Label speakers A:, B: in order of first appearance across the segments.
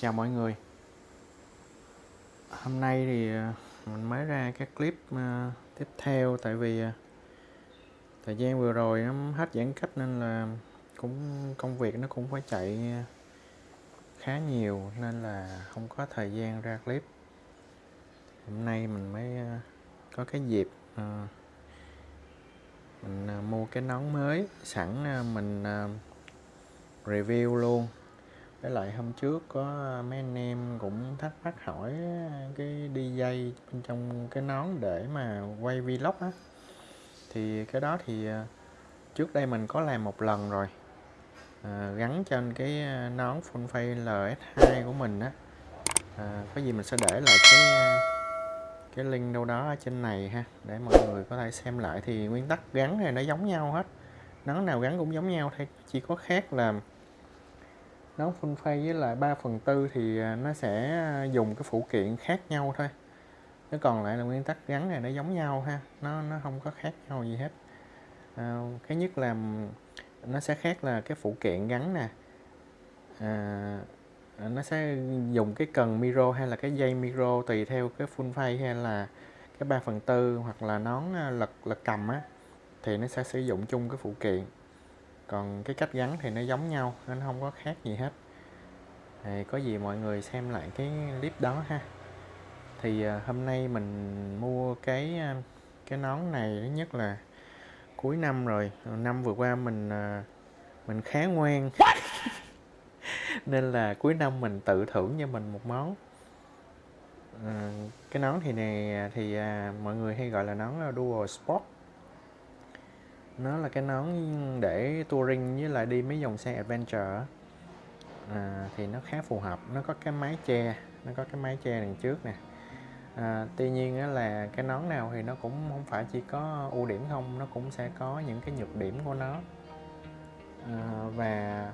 A: Chào mọi người. Hôm nay thì ờ, mình mới ra cái clip ờ, tiếp theo tại vì ờ, thời gian vừa rồi nó hết giãn cách nên là cũng, công việc nó cũng phải chạy khá nhiều nên là không có thời gian ra clip. Hôm nay mình mới có cái dịp mình mua cái nón mới sẵn mình review luôn với lại hôm trước có mấy anh em cũng thắc mắc hỏi cái đi dây bên trong cái nón để mà quay vlog á. Thì cái đó thì à, trước đây mình có làm một lần rồi. À, gắn trên cái à, nón full face LS2 của mình á. À, có gì mình sẽ để lại cái à, cái link đâu đó ở trên này ha để mọi người có thể xem lại. Thì nguyên tắc gắn này nó giống nhau hết. Nón nào gắn cũng giống nhau thôi chỉ có khác là nấu full face với lại 3 phần tư thì à, nó sẽ à, dùng cái phụ kiện khác nhau thôi. Nó còn lại là nguyên tắc gắn này nó giống nhau ha nó nó không có khác nhau gì hết. À, cái nhất là nó sẽ khác là cái phụ kiện gắn nè. À, nó sẽ dùng cái cần micro hay là cái dây micro tùy theo cái full face hay là cái 3 phần tư hoặc là nón à, lật lật cầm á thì nó sẽ sử dụng chung cái phụ kiện còn cái cách gắn thì nó giống nhau nên không có khác gì hết. Thì có gì mọi người xem lại cái clip đó ha. Thì à, hôm nay mình mua cái à, cái nón này thứ nhất là cuối năm rồi năm vừa qua mình à, mình khá ngoan. Nên là cuối năm mình tự thưởng cho mình một món. À, cái nón thì này thì à, mọi người hay gọi là nón dual sport nó là cái nón để touring với lại đi mấy dòng xe adventure à, thì nó khá phù hợp. Nó có cái mái che nó có cái mái che đằng trước nè. À, tuy nhiên là cái nón nào thì nó cũng không phải chỉ có ưu điểm không nó cũng sẽ có những cái nhược điểm của nó. À, và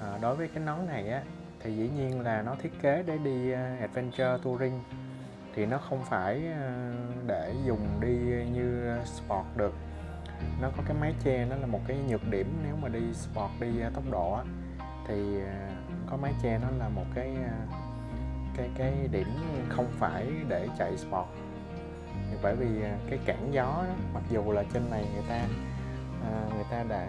A: à, đối với cái nón này á thì dĩ nhiên là nó thiết kế để đi à, adventure touring. Thì nó không phải à, để dùng đi như sport được nó có cái mái che nó là một cái nhược điểm nếu mà đi sport đi à, tốc độ á, thì à, có mái che nó là một cái à, cái cái điểm không phải để chạy sport. Bởi vì cái cản gió đó, mặc dù là trên này người ta người ta đã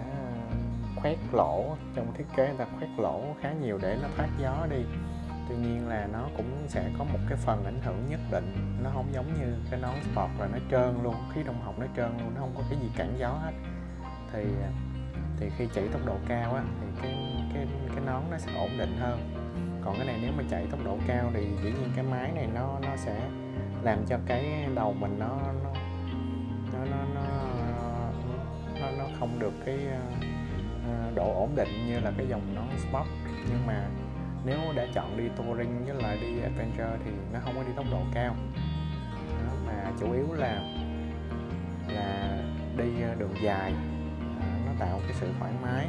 A: khoét lỗ trong thiết kế người ta khoét lỗ khá nhiều để nó thoát gió đi tuy nhiên là nó cũng sẽ có một cái phần ảnh hưởng nhất định. Nó không giống như cái nón sport là nó trơn luôn khí đông học nó trơn luôn nó không có cái gì cản gió hết. Thì thì khi chạy tốc độ cao á thì cái cái cái nón nó sẽ ổn định hơn. Còn cái này nếu mà chạy tốc độ cao thì dĩ nhiên cái máy này nó nó sẽ làm cho cái đầu mình nó nó nó nó nó, nó, nó không được cái ờ, ờ, độ ổn định như là cái dòng nón sport. Nhưng mà nếu đã chọn đi touring với lại đi adventure thì nó không có đi tốc độ cao. Đó, mà chủ yếu là là đi ờ, đường dài. À, nó tạo cái sự thoải mái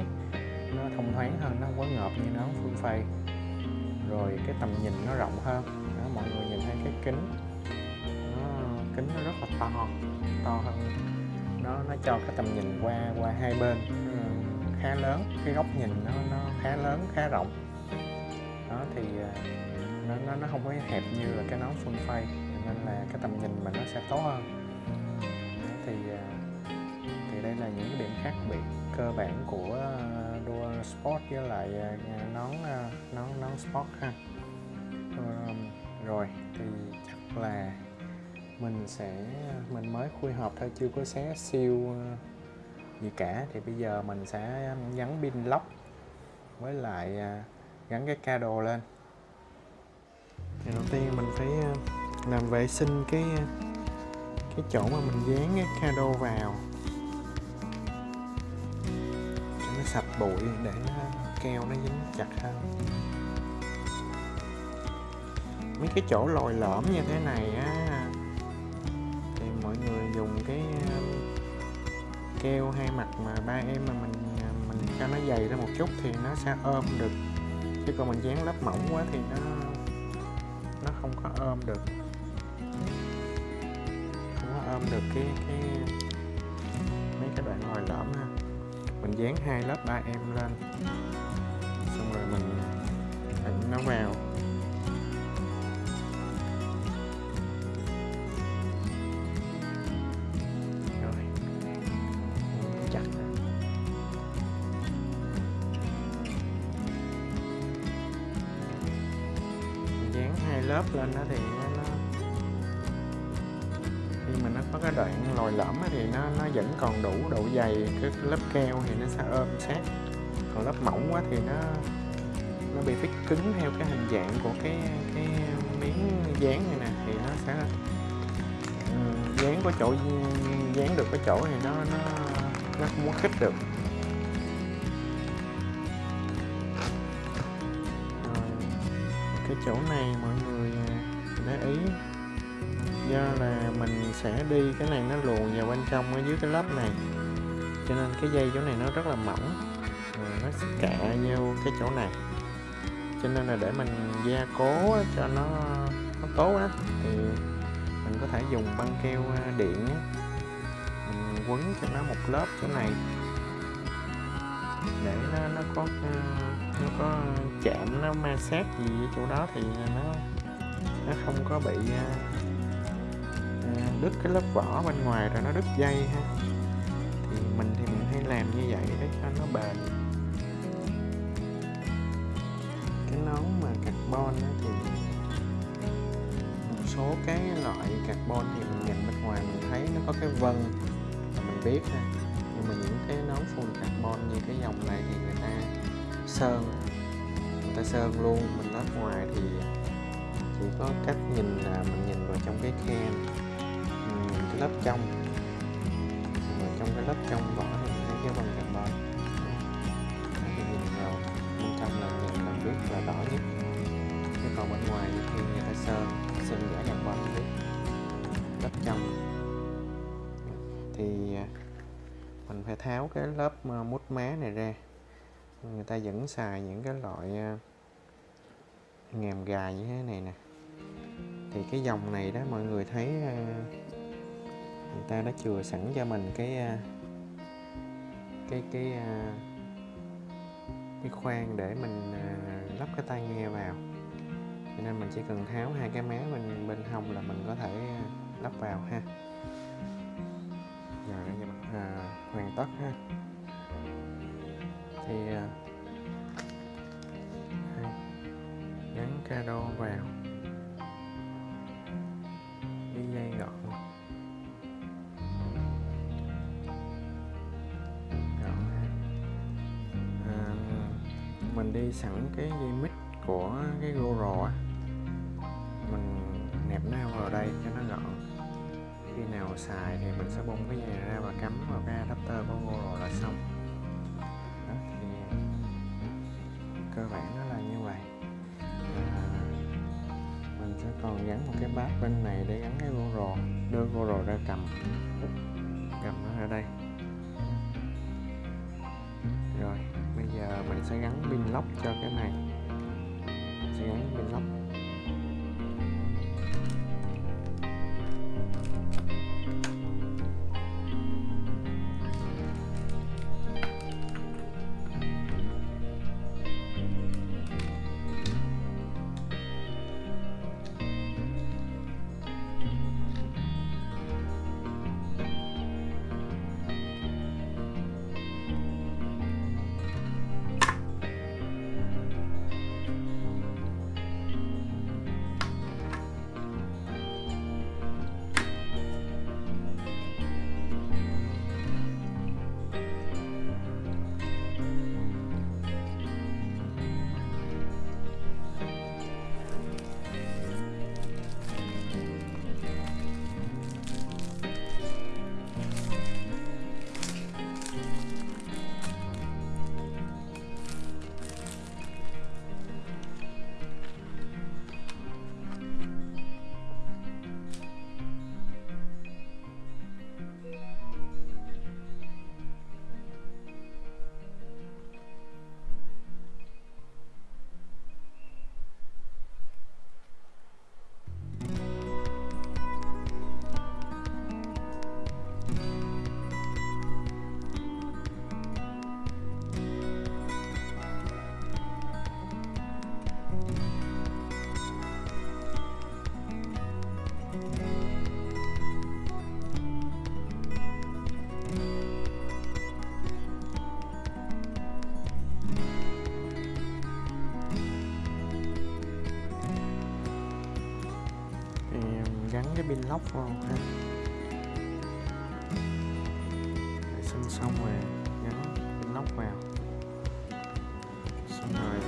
A: nó thông thoáng hơn nó không có ngợp như nó phương phây. Rồi cái tầm nhìn nó rộng hơn. Đó, mọi người nhìn thấy cái kính. Nó kính nó rất là to to hơn. Nó nó cho cái tầm nhìn qua qua hai bên ờ, khá lớn. Cái góc nhìn nó nó khá lớn khá rộng thì à, nó nó nó không có hẹp như là cái nón full face, nên là cái tầm nhìn mà nó sẽ tốt hơn. Thì à, thì đây là những cái điểm khác biệt cơ bản của à, đua sport với lại nón nón nón sport ha. Rồi, thì chắc là mình sẽ, mình mới khui hộp thôi, chưa có xé siêu gì cả. Thì bây giờ mình sẽ gắn pin lóc với lại gắn cái cado lên. Thì đầu tiên mình phải ờ, làm vệ sinh cái ờ, cái chỗ mà mình dán cái cado vào. Cho nó sạch bụi để nó keo nó dính chặt hơn. Mấy cái chỗ lồi lõm như thế này á, thì mọi người dùng cái ờ, keo hai mặt mà ba em mà mình mình cho nó dày ra một chút thì nó sẽ ôm được chứ còn mình dán lớp mỏng quá thì nó nó không có ôm được. Không có ôm được cái cái, mấy cái đoạn lồi lõm ha. Mình dán hai lớp ba em lên, xong rồi mình nó vào. Lớp lên đó thì nó, nó khi mà nó có cái đoạn lồi lõm thì nó nó vẫn còn đủ độ dày cái, cái lớp keo thì nó sẽ ôm sát. Còn lớp mỏng quá thì nó nó bị phích cứng theo cái hình dạng của cái cái miếng dán này nè thì nó sẽ ừ, dán có chỗ dán được cái chỗ thì nó nó nó không muốn khích được. Cái chỗ này mọi người à, để ý. Do là mình sẽ đi cái này nó luồn vào bên trong, ở dưới cái lớp này. Cho nên cái dây chỗ này nó rất là mỏng rồi nó sẽ cạ vô cái chỗ này. Cho nên là để mình gia cố cho nó nó tốt á, thì mình có thể dùng băng keo à, điện á. Mình quấn cho nó một lớp chỗ này để nó nó có ờ, nó có chạm nó ma sát gì ở chỗ đó thì nó nó không có bị ờ, ờ, đứt cái lớp vỏ bên ngoài rồi nó đứt dây ha. Thì mình thì mình hay làm như vậy để cho nó bền. Cái nón mà carbon á, thì một số cái loại carbon thì mình nhìn bên ngoài mình thấy nó có cái vân mình biết ha mà những cái nón full carbon như cái dòng này thì người ta sơn. Người ta sơn luôn, mình lát ngoài thì chỉ có cách nhìn là mình nhìn vào trong cái can. Cái lớp trong. Và trong cái lớp trong vỏ thì mình thấy cái bằng carbon. Thì nhìn vào. Bên trong là nhìn là biết là đỏ nhất. Chứ còn bên ngoài thì người ta sơn sơn giả carbon biết. Lớp trong. Thì à, mình phải tháo cái lớp ờ, mút má này ra. Người ta vẫn xài những cái loại ờ, ngàm gà như thế này nè. Thì cái dòng này đó mọi người thấy ờ, người ta đã chừa sẵn cho mình cái cái cái cái khoan để mình lắp cái tai nghe vào. Cho nên mình chỉ cần tháo hai cái má bên bên hông là mình có thể lắp vào ha. Rồi à, hoàn tất ha. Thì à, gắn cado vào. Đi dây gọn à, mình đi sẵn cái dây mít của cái GoPro mình nẹp nó vào đây cho nó gọn khi nào xài thì mình sẽ bung cái dây ra và cắm vào cái adapter của rồi là xong. Đó thì ừ, cơ bản nó là như vậy. À, mình sẽ còn gắn một cái bát bên này để gắn cái GoPro đưa GoPro ra cầm. Cầm nó ra đây. Rồi bây giờ mình sẽ gắn pin lock cho cái này. Sẽ gắn pin lock. Cái pin lóc vào ha. Vệ sinh xong rồi gắn pin lóc vào. Xong rồi,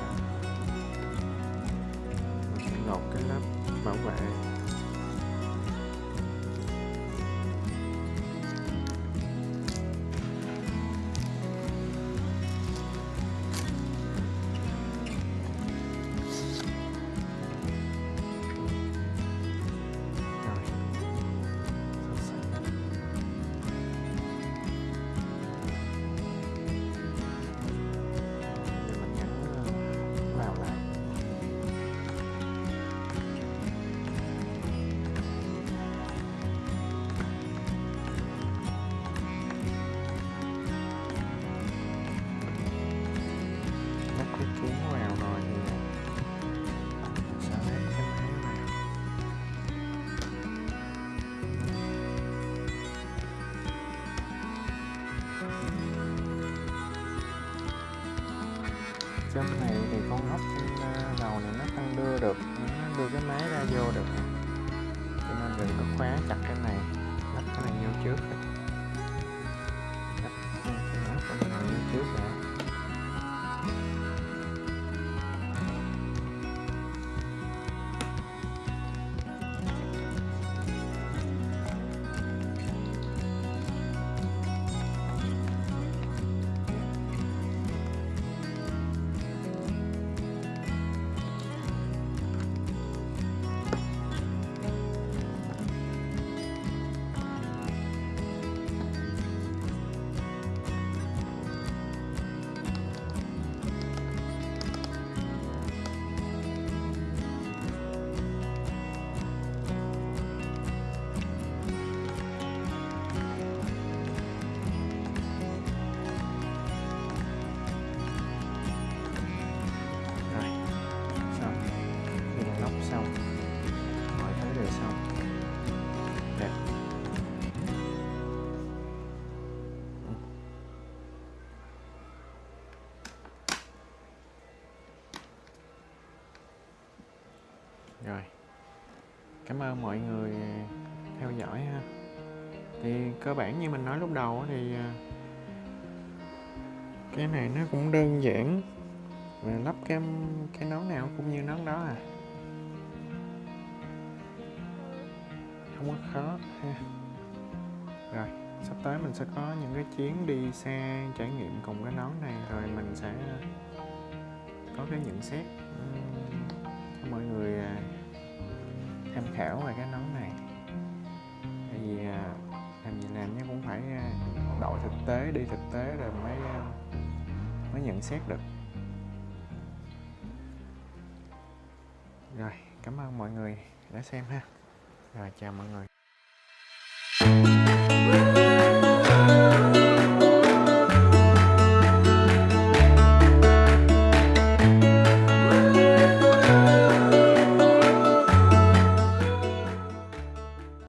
A: mình sẽ lột cái lớp bảo vệ. Khóa chặt cảm ơn mọi người à, theo dõi ha. Thì cơ bản như mình nói lúc đầu thì à, cái này nó cũng đơn giản mà lắp cái cái nón nào cũng như nón đó à. Không có khó ha. Rồi, sắp tới mình sẽ có những cái chuyến đi xa trải nghiệm cùng cái nón này, rồi mình sẽ có cái nhận xét. Khảo về cái nón này. Tại vì à, làm gì làm nhé, cũng phải à, đội thực tế, đi thực tế rồi mới à, mới nhận xét được. Rồi, cảm ơn mọi người đã xem ha. Rồi, chào mọi người.